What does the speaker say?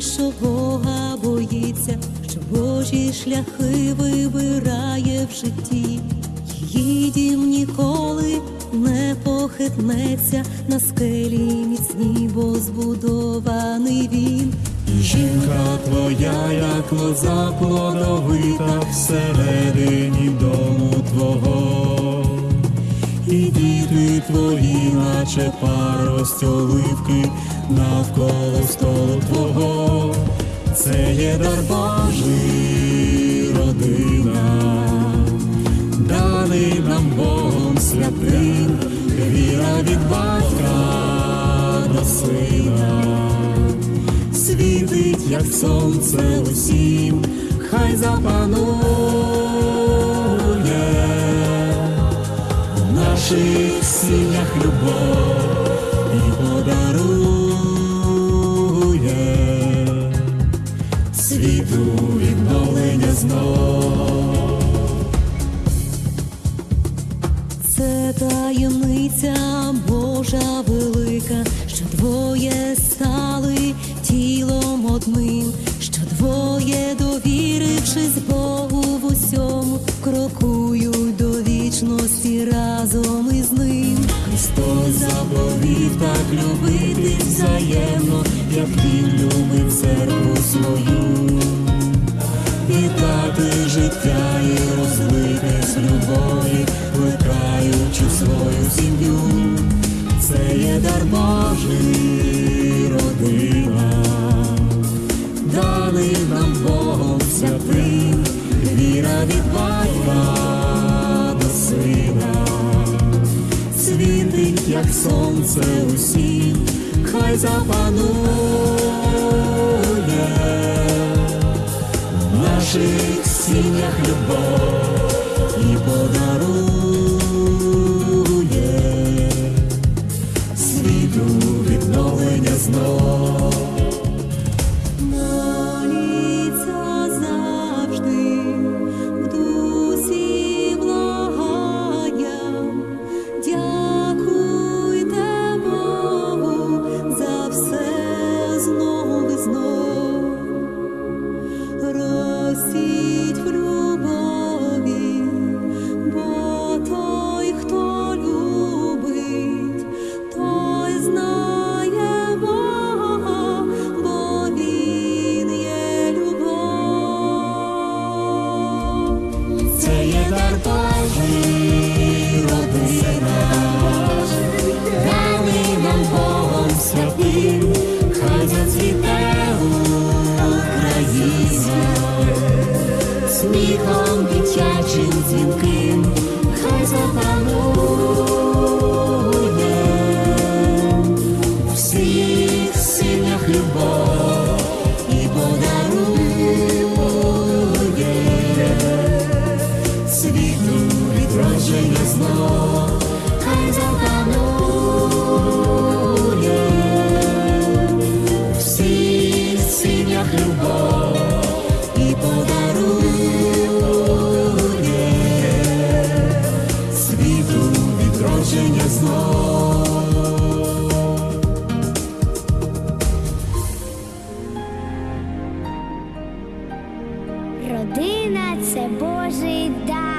що Бога боїться, що Божі шляхи вибирає в житті, її дім ніколи не похитнеться на скелі міцні, бо збудований він. І жінка твоя, як лоза плодовита всередині дому твого діти твої, наче парость оливки навколо столу твого, це є дар Божий родина, даний нам Богом святим, віра від батька до сина. Світить, як сонце усім, хай запанує Це таємниця Божа велика, що двоє стали тілом одним, що двоє, довірившись Богу в усьому, крокують до вічності разом із ним. Христос заповів так любити взаємно, як він любить церкву свою, віддати життя і розлитись любові, плекаючи свою сім'ю. Це є дар Божий родина, даний нам Богом святим, віра від батька до сина. Світить, як сонце усім, хай запанує. В наших сім'ях любов і подарує дзвінким, хай запанує. Всіх сім'ях любов і подарує. Світу відродження знов, хай запанує. Всіх сім'ях любов Родина це Божий дар.